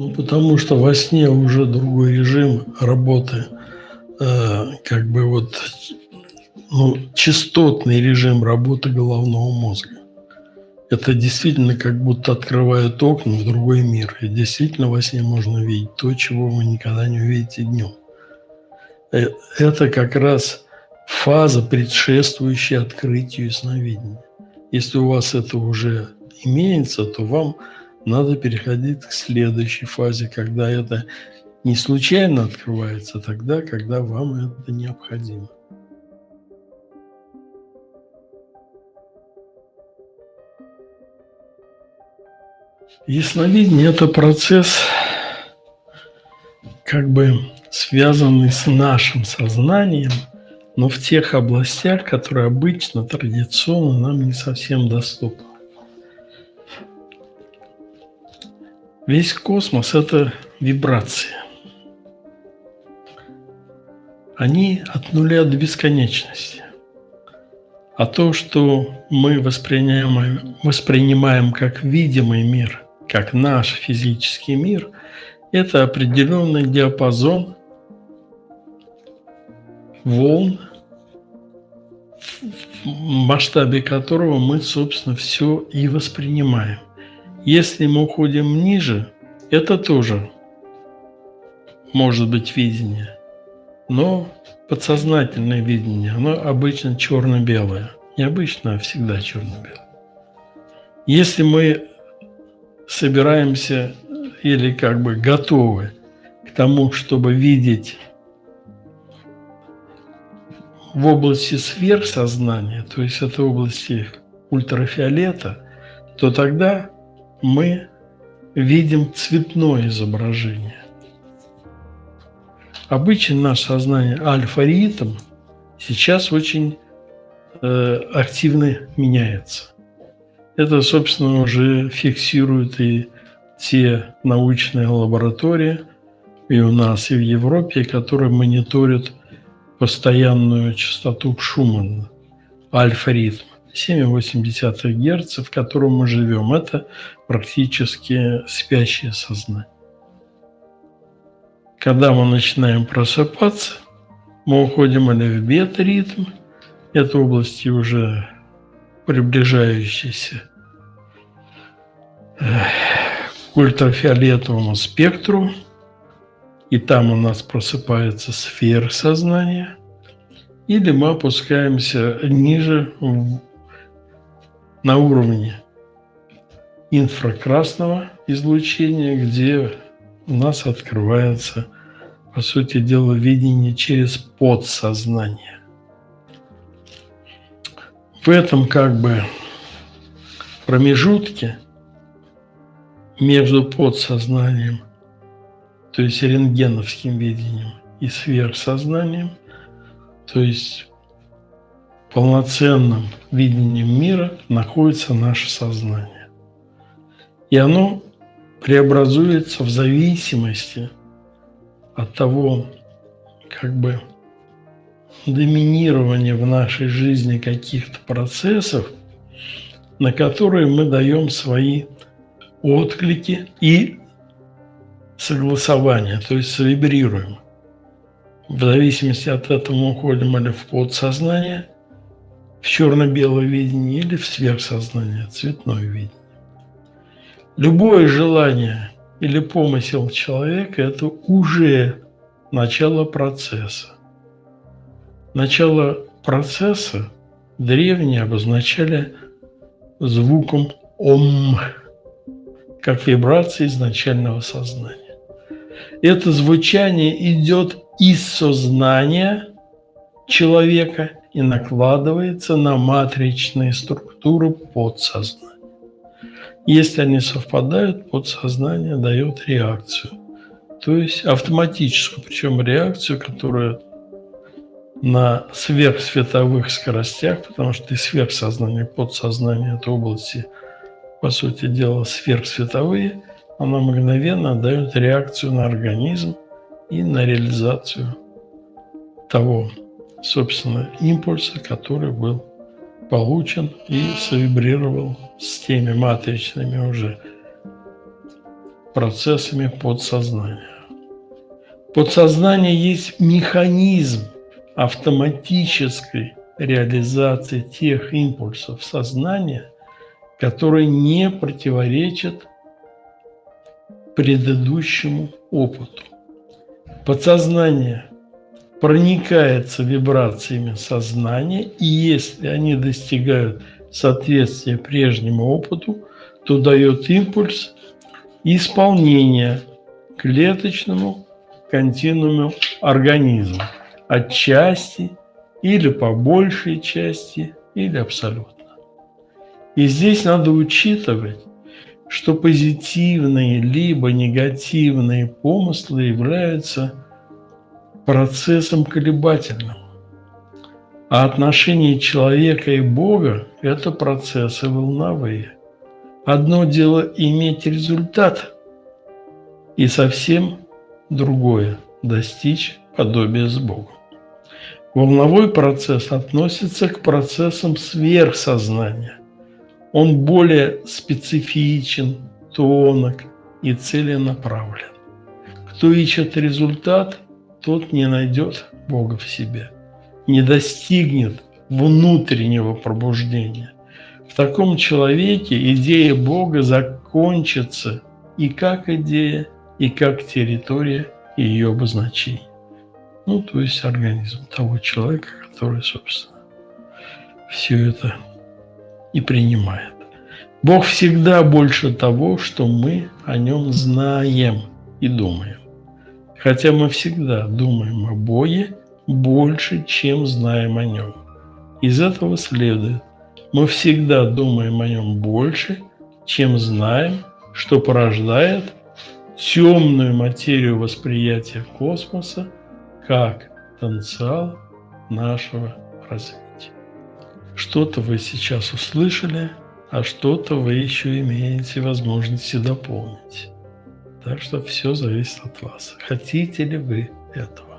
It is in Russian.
Ну, потому что во сне уже другой режим работы, э, как бы вот, ну, частотный режим работы головного мозга. Это действительно как будто открывают окна в другой мир. И действительно во сне можно видеть то, чего вы никогда не увидите днем. Э, это как раз фаза, предшествующая открытию сновидения. Если у вас это уже имеется, то вам надо переходить к следующей фазе, когда это не случайно открывается, а тогда, когда вам это необходимо. Ясновидение – это процесс, как бы связанный с нашим сознанием, но в тех областях, которые обычно, традиционно нам не совсем доступны. Весь космос – это вибрации. Они от нуля до бесконечности. А то, что мы воспринимаем, воспринимаем как видимый мир, как наш физический мир, это определенный диапазон волн, в масштабе которого мы, собственно, все и воспринимаем. Если мы уходим ниже, это тоже может быть видение, но подсознательное видение, оно обычно черно-белое. Не обычно, а всегда черно-белое. Если мы собираемся или как бы готовы к тому, чтобы видеть в области сверхсознания, то есть это области ультрафиолета, то тогда мы видим цветное изображение. Обычно наше сознание альфа-ритм сейчас очень э, активно меняется. Это, собственно, уже фиксируют и те научные лаборатории и у нас, и в Европе, которые мониторят постоянную частоту Шумана, альфа-ритм. 7,8 Гц, в котором мы живем, это практически спящее сознание. Когда мы начинаем просыпаться, мы уходим или в бета-ритм, это области уже приближающиеся к ультрафиолетовому спектру, и там у нас просыпается сфера сознания, или мы опускаемся ниже на уровне инфракрасного излучения, где у нас открывается, по сути дела, видение через подсознание. В этом как бы промежутке между подсознанием, то есть рентгеновским видением и сверхсознанием, то есть полноценным видением мира находится наше сознание. И оно преобразуется в зависимости от того, как бы доминирования в нашей жизни каких-то процессов, на которые мы даем свои отклики и согласования, то есть вибрируем. В зависимости от этого мы уходим или в подсознание, в черно-белое видение или в сверхсознание, цветное видение. Любое желание или помысел человека – это уже начало процесса. Начало процесса древние обозначали звуком «ом», как вибрация изначального сознания. Это звучание идет из сознания человека и накладывается на матричные структуры подсознания. Если они совпадают, подсознание дает реакцию. То есть автоматическую, причем реакцию, которая на сверхсветовых скоростях, потому что и сверхсознание, подсознание – это области, по сути дела, сверхсветовые, она мгновенно дает реакцию на организм и на реализацию того собственно, импульса, который был получен и совибрировал с теми матричными уже процессами подсознания. Подсознание есть механизм автоматической реализации тех импульсов сознания, которые не противоречат предыдущему опыту. Подсознание проникается вибрациями сознания, и если они достигают соответствия прежнему опыту, то дает импульс исполнения клеточному континууму организма отчасти или по большей части или абсолютно. И здесь надо учитывать, что позитивные либо негативные помыслы являются процессом колебательным. А отношения человека и Бога – это процессы волновые. Одно дело иметь результат, и совсем другое – достичь подобия с Богом. Волновой процесс относится к процессам сверхсознания. Он более специфичен, тонок и целенаправлен. Кто ищет результат, тот не найдет Бога в себе, не достигнет внутреннего пробуждения. В таком человеке идея Бога закончится и как идея, и как территория ее обозначений. Ну, то есть организм того человека, который, собственно, все это и принимает. Бог всегда больше того, что мы о нем знаем и думаем. Хотя мы всегда думаем о Боге больше, чем знаем о нем. Из этого следует, мы всегда думаем о нем больше, чем знаем, что порождает темную материю восприятия космоса как потенциал нашего развития. Что-то вы сейчас услышали, а что-то вы еще имеете возможности дополнить. Так что все зависит от вас. Хотите ли вы этого?